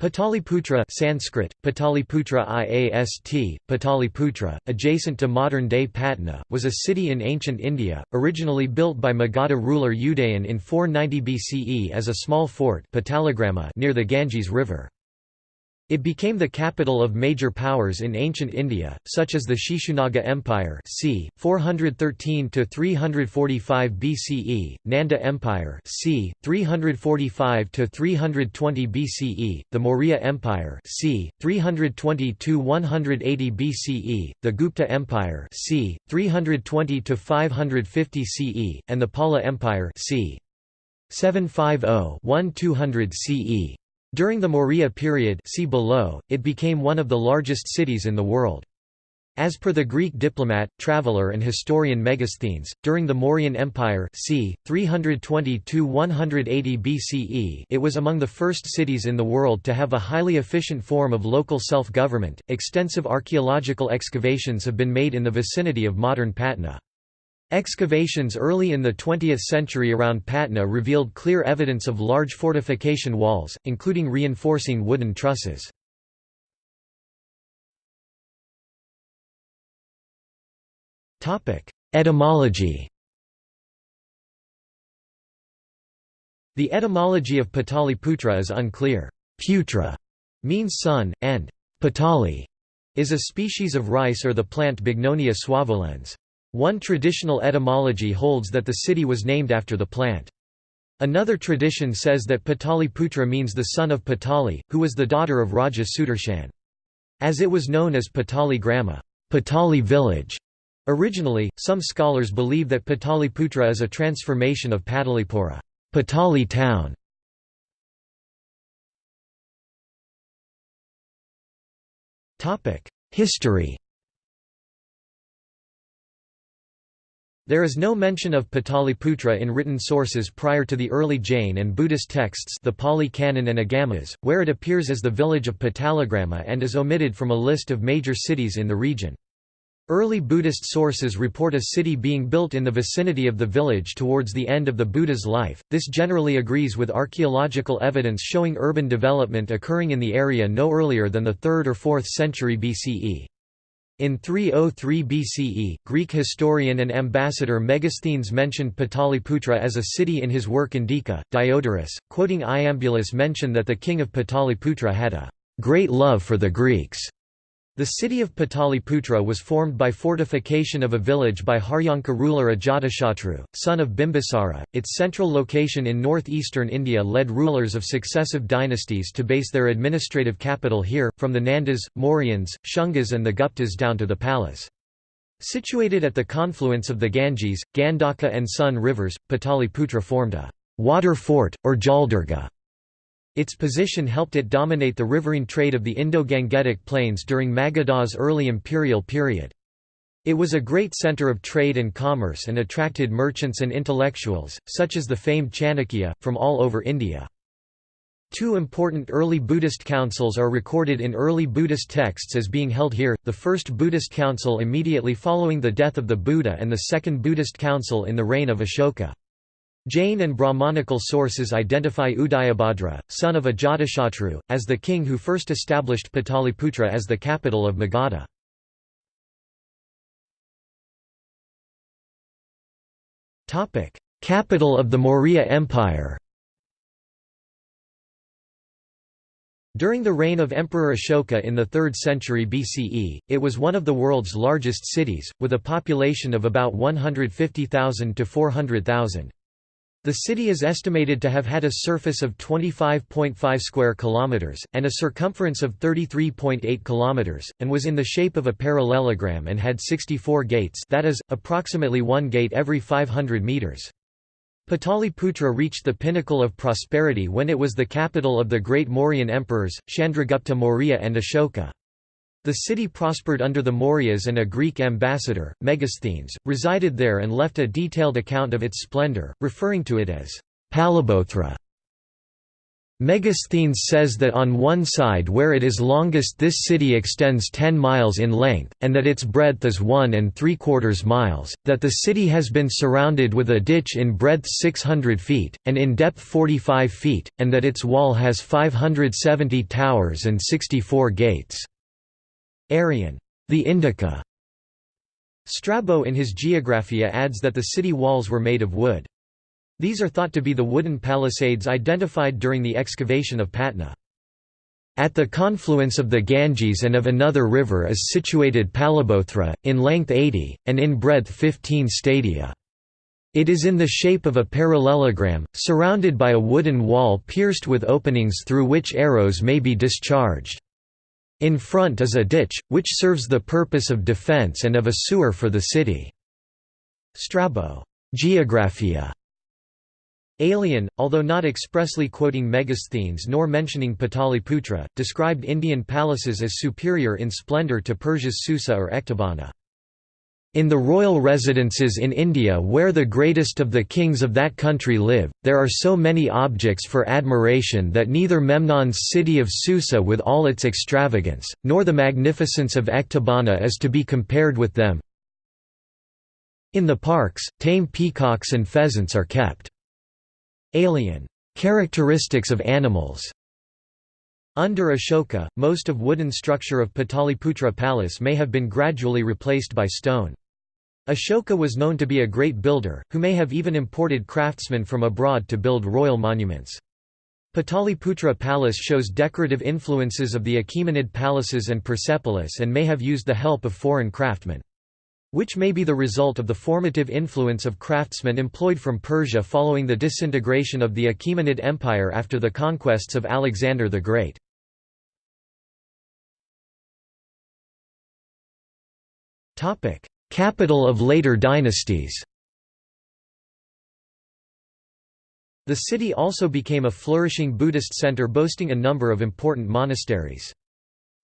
Pataliputra Sanskrit, Pataliputra IAST, Pataliputra, adjacent to modern-day Patna, was a city in ancient India, originally built by Magadha ruler Udayan in 490 BCE as a small fort near the Ganges River. It became the capital of major powers in ancient India, such as the Shishunaga Empire c. 413–345 BCE, Nanda Empire c. 345–320 BCE, the Maurya Empire c. 320–180 BCE, the Gupta Empire c. 320–550 CE, and the Pala Empire c. 750–1200 CE. During the Maurya period see below, it became one of the largest cities in the world. As per the Greek diplomat, traveller and historian Megasthenes, during the Mauryan Empire c. 320–180 BCE it was among the first cities in the world to have a highly efficient form of local self-government. Extensive archaeological excavations have been made in the vicinity of modern Patna. Excavations early in the 20th century around Patna revealed clear evidence of large fortification walls, including reinforcing wooden trusses. Etymology The etymology of Pataliputra is unclear. Putra means son, and patali is a species of rice or the plant Bignonia suaveolens. One traditional etymology holds that the city was named after the plant. Another tradition says that Pataliputra means the son of Patali, who was the daughter of Raja Sudarshan. As it was known as Patali Grama Patali village", originally, some scholars believe that Pataliputra is a transformation of Patalipura Patali town". History There is no mention of Pataliputra in written sources prior to the early Jain and Buddhist texts the Pali Canon and Agamas, where it appears as the village of Patalagrama and is omitted from a list of major cities in the region. Early Buddhist sources report a city being built in the vicinity of the village towards the end of the Buddha's life. This generally agrees with archaeological evidence showing urban development occurring in the area no earlier than the 3rd or 4th century BCE. In 303 BCE, Greek historian and ambassador Megasthenes mentioned Pataliputra as a city in his work Indica. Diodorus, quoting Iambulus mentioned that the king of Pataliputra had a great love for the Greeks. The city of Pataliputra was formed by fortification of a village by Haryanka ruler Ajatashatru, son of Bimbisara. Its central location in northeastern India led rulers of successive dynasties to base their administrative capital here, from the Nandas, Mauryans, Shungas, and the Guptas down to the Palas. Situated at the confluence of the Ganges, Gandaka and Son rivers, Pataliputra formed a water fort, or Jaldurga. Its position helped it dominate the riverine trade of the Indo-Gangetic plains during Magadha's early imperial period. It was a great centre of trade and commerce and attracted merchants and intellectuals, such as the famed Chanakya, from all over India. Two important early Buddhist councils are recorded in early Buddhist texts as being held here, the first Buddhist council immediately following the death of the Buddha and the second Buddhist council in the reign of Ashoka. Jain and Brahmanical sources identify Udayabhadra, son of Ajatashatru, as the king who first established Pataliputra as the capital of Magadha. Capital of the Maurya Empire During the reign of Emperor Ashoka in the 3rd century BCE, it was one of the world's largest cities, with a population of about 150,000 to 400,000. The city is estimated to have had a surface of 25.5 square kilometers and a circumference of 33.8 kilometers and was in the shape of a parallelogram and had 64 gates, that is approximately 1 gate every 500 meters. Pataliputra reached the pinnacle of prosperity when it was the capital of the great Mauryan emperors, Chandragupta Maurya and Ashoka. The city prospered under the Mauryas and a Greek ambassador, Megasthenes, resided there and left a detailed account of its splendor, referring to it as Palibothra. Megasthenes says that on one side where it is longest this city extends 10 miles in length, and that its breadth is one and three quarters miles, that the city has been surrounded with a ditch in breadth 600 feet, and in depth 45 feet, and that its wall has 570 towers and 64 gates. Arrian. The Indica. Strabo in his Geographia adds that the city walls were made of wood. These are thought to be the wooden palisades identified during the excavation of Patna. At the confluence of the Ganges and of another river is situated Palibothra, in length 80, and in breadth 15 stadia. It is in the shape of a parallelogram, surrounded by a wooden wall pierced with openings through which arrows may be discharged. In front is a ditch, which serves the purpose of defense and of a sewer for the city. Strabo. Geographia. Aelian, although not expressly quoting Megasthenes nor mentioning Pataliputra, described Indian palaces as superior in splendour to Persia's Susa or Ecbatana. In the royal residences in India where the greatest of the kings of that country live, there are so many objects for admiration that neither Memnon's city of Susa with all its extravagance, nor the magnificence of Ecbatana is to be compared with them. In the parks, tame peacocks and pheasants are kept. Aelian characteristics of animals. Under Ashoka, most of wooden structure of Pataliputra Palace may have been gradually replaced by stone. Ashoka was known to be a great builder, who may have even imported craftsmen from abroad to build royal monuments. Pataliputra Palace shows decorative influences of the Achaemenid palaces and Persepolis and may have used the help of foreign craftsmen which may be the result of the formative influence of craftsmen employed from Persia following the disintegration of the Achaemenid Empire after the conquests of Alexander the Great. Capital of later dynasties The city also became a flourishing Buddhist center boasting a number of important monasteries.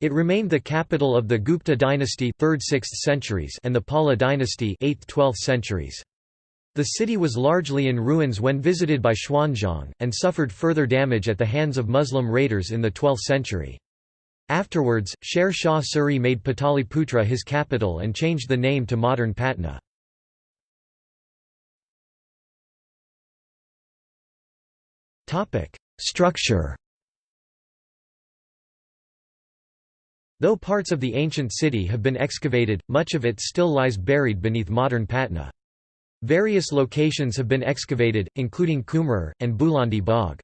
It remained the capital of the Gupta dynasty 3rd–6th centuries and the Pala dynasty 8th–12th centuries. The city was largely in ruins when visited by Xuanzang, and suffered further damage at the hands of Muslim raiders in the 12th century. Afterwards, Sher Shah Suri made Pataliputra his capital and changed the name to modern Patna. Structure Though parts of the ancient city have been excavated, much of it still lies buried beneath modern Patna. Various locations have been excavated, including Kumhrar, and Bulandi Bagh.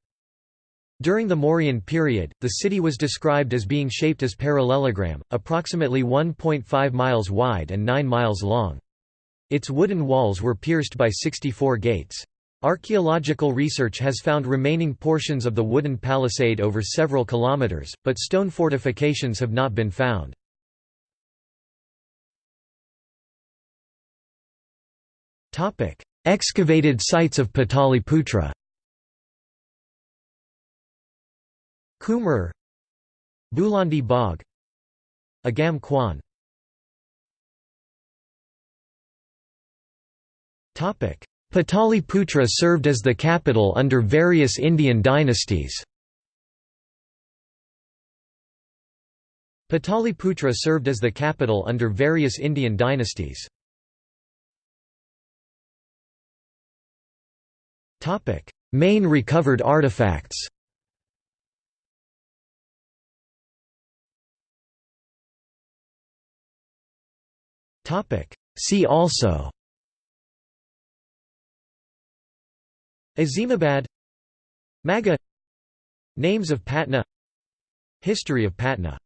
During the Mauryan period, the city was described as being shaped as parallelogram, approximately 1.5 miles wide and 9 miles long. Its wooden walls were pierced by 64 gates. Archaeological research has found remaining portions of the wooden palisade over several kilometers, but stone fortifications have not been found. Excavated sites of Pataliputra Kumhrar Bulandi Bagh Agam Kuan Topic Pataliputra served as the capital under various Indian dynasties. Pataliputra served as the capital under various Indian dynasties. Main recovered artifacts See also Azimabad Maga Names of Patna History of Patna